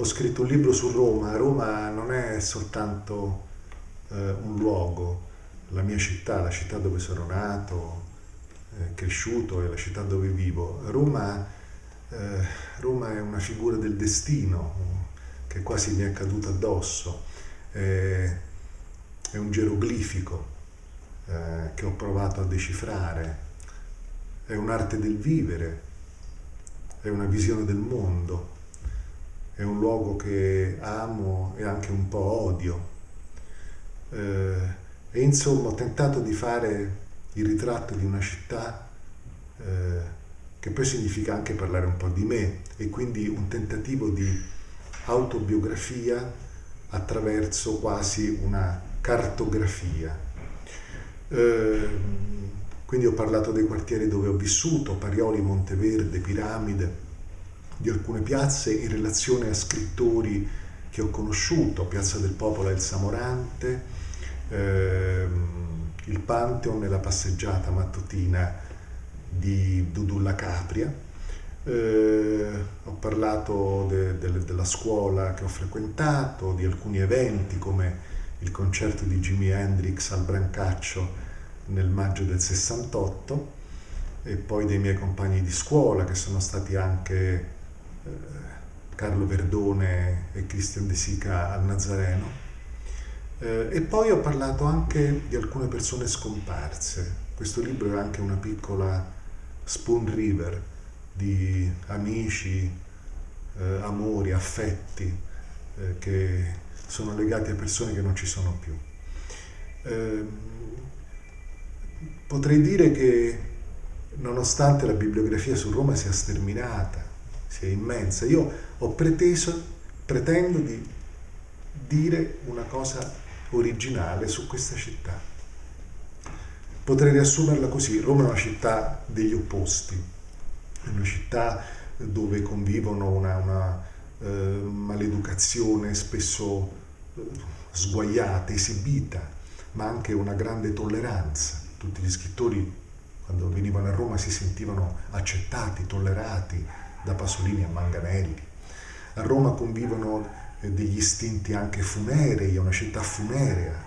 ho scritto un libro su Roma. Roma non è soltanto eh, un luogo, la mia città, la città dove sono nato, eh, cresciuto e la città dove vivo. Roma, eh, Roma, è una figura del destino che quasi mi è caduta addosso. è un geroglifico eh, che ho provato a decifrare. È un'arte del vivere, è una visione del mondo è un luogo che amo e anche un po' odio. Eh, e insomma ho tentato di fare il ritratto di una città eh, che poi significa anche parlare un po' di me e quindi un tentativo di autobiografia attraverso quasi una cartografia. Eh, quindi ho parlato dei quartieri dove ho vissuto, Parioli, Monteverde, Piramide, di alcune piazze in relazione a scrittori che ho conosciuto, Piazza del Popolo e il Samorante, ehm, il Pantheon e la passeggiata mattutina di Dudulla Capria. Eh, ho parlato de, de, della scuola che ho frequentato, di alcuni eventi come il concerto di Jimi Hendrix al Brancaccio nel maggio del 68 e poi dei miei compagni di scuola che sono stati anche Carlo Verdone e Cristian De Sica al Nazareno. Eh, e poi ho parlato anche di alcune persone scomparse. Questo libro è anche una piccola spoon river di amici, eh, amori, affetti eh, che sono legati a persone che non ci sono più. Ehm, potrei dire che nonostante la bibliografia su Roma sia sterminata, sia immensa. Io ho preteso, pretendo di dire una cosa originale su questa città. Potrei riassumerla così, Roma è una città degli opposti, è una città dove convivono una, una eh, maleducazione spesso eh, sguaiata, esibita, ma anche una grande tolleranza. Tutti gli scrittori quando venivano a Roma si sentivano accettati, tollerati, da Pasolini a Manganelli. A Roma convivono eh, degli istinti anche funerei, è una città funerea,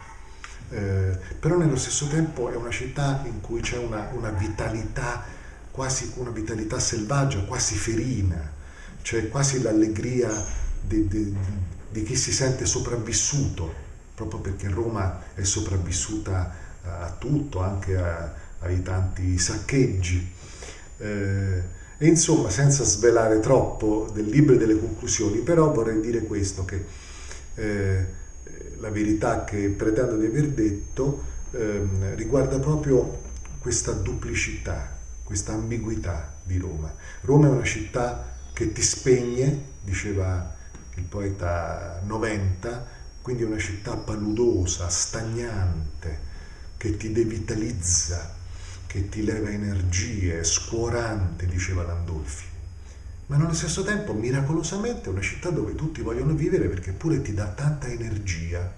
eh, però nello stesso tempo è una città in cui c'è una, una, vitalità, quasi una vitalità selvaggia, quasi ferina, cioè quasi l'allegria di, di, di chi si sente sopravvissuto, proprio perché Roma è sopravvissuta a tutto, anche a, ai tanti saccheggi. Eh, e insomma, senza svelare troppo del libro e delle conclusioni, però vorrei dire questo, che eh, la verità che pretendo di aver detto eh, riguarda proprio questa duplicità, questa ambiguità di Roma. Roma è una città che ti spegne, diceva il poeta Noventa, quindi è una città paludosa, stagnante, che ti devitalizza, che ti leva energie, scuorante, diceva Landolfi. Ma nello stesso tempo, miracolosamente, è una città dove tutti vogliono vivere perché pure ti dà tanta energia.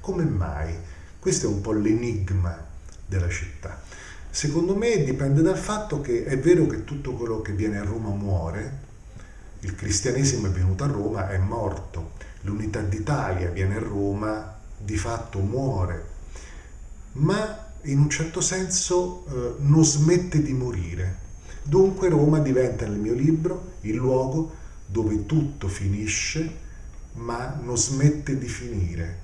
Come mai? Questo è un po' l'enigma della città. Secondo me dipende dal fatto che è vero che tutto quello che viene a Roma muore, il cristianesimo è venuto a Roma, è morto, l'unità d'Italia viene a Roma, di fatto muore, ma in un certo senso eh, non smette di morire. Dunque Roma diventa nel mio libro il luogo dove tutto finisce ma non smette di finire.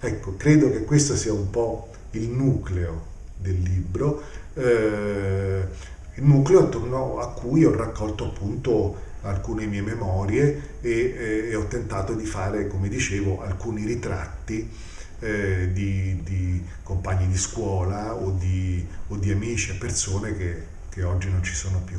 Ecco, credo che questo sia un po' il nucleo del libro, eh, il nucleo attorno a cui ho raccolto appunto alcune mie memorie e, eh, e ho tentato di fare, come dicevo, alcuni ritratti eh, di, di, compagni di scuola o di, o di amici e persone che, che oggi non ci sono più.